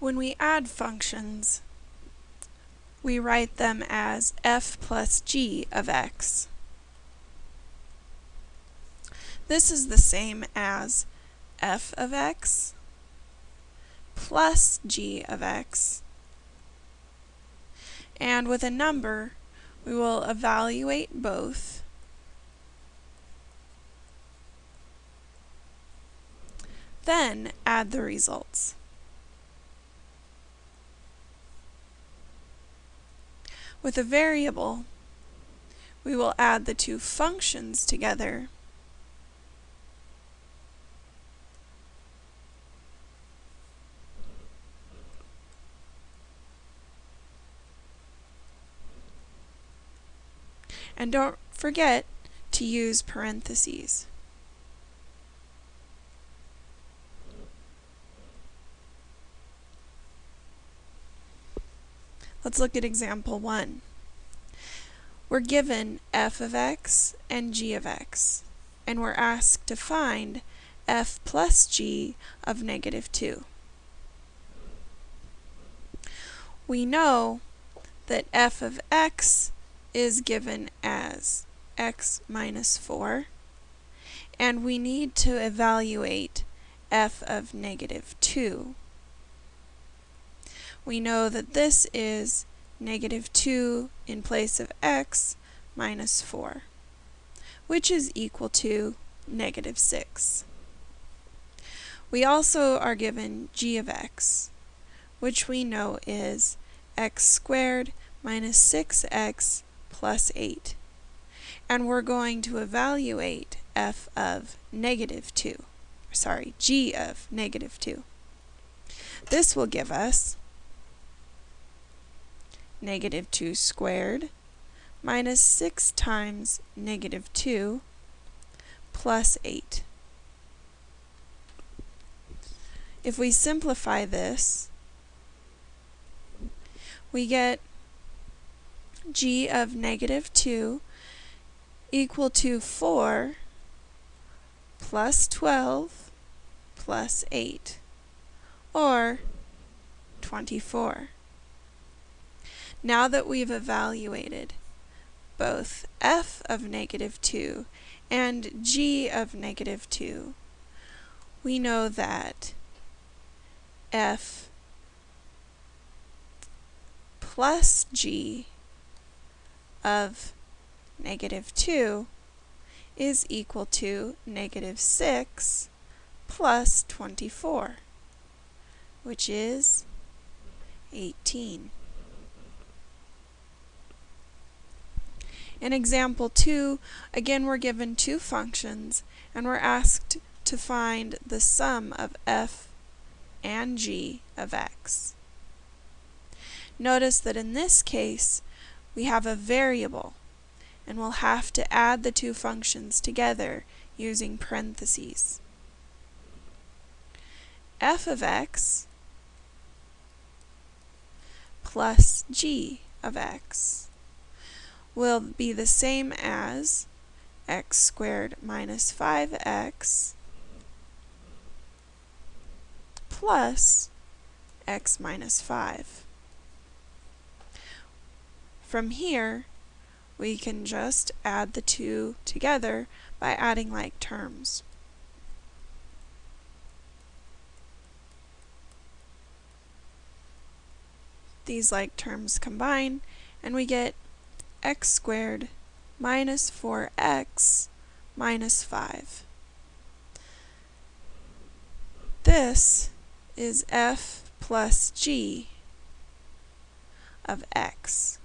When we add functions, we write them as f plus g of x. This is the same as f of x plus g of x. And with a number, we will evaluate both then add the results. With a variable, we will add the two functions together And don't forget to use parentheses. Let's look at example 1. We're given f of x and g of x, and we're asked to find f plus g of negative 2. We know that f of x is given as x minus 4, and we need to evaluate f of negative 2 we know that this is negative 2 in place of x minus 4, which is equal to negative 6. We also are given g of x, which we know is x squared minus 6x plus 8. And we're going to evaluate f of negative 2, sorry, g of negative 2. This will give us negative 2 squared minus 6 times negative 2 plus 8. If we simplify this, we get g of negative 2 equal to 4 plus 12 plus 8, or 24. Now that we've evaluated both f of negative 2 and g of negative 2, we know that f plus g of negative 2 is equal to negative 6 plus 24, which is 18. In example 2, again we're given two functions and we're asked to find the sum of f and g of x. Notice that in this case we have a variable and we'll have to add the two functions together using parentheses. f of x plus g of x will be the same as x squared minus 5x plus x minus 5. From here, we can just add the two together by adding like terms. These like terms combine, and we get x squared minus 4x minus 5. This is f plus g of x.